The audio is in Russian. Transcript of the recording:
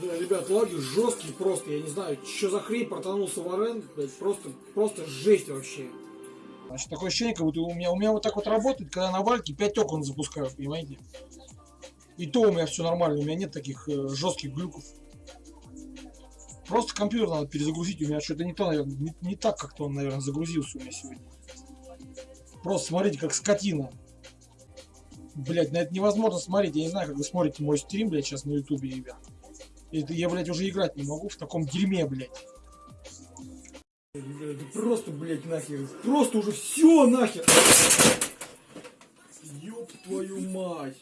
Да, ребят, лаги жесткий просто, я не знаю, что за хрень протонулся в арен, блядь, просто, просто жесть вообще. Значит, такое ощущение, как будто у меня, у меня вот так вот работает, когда на вальке 5 окон запускаю, понимаете? И то у меня все нормально, у меня нет таких э, жестких глюков. Просто компьютер надо перезагрузить, у меня что-то не то, наверное, не, не так как-то он, наверное, загрузился у меня сегодня. Просто смотрите, как скотина. Блять, на это невозможно смотреть. Я не знаю, как вы смотрите мой стрим, блядь, сейчас на ютубе, ребят. Это я, блядь, уже играть не могу в таком дерьме, блядь. Это просто, блядь, нахер. Просто уже все нахер. Ёб твою мать.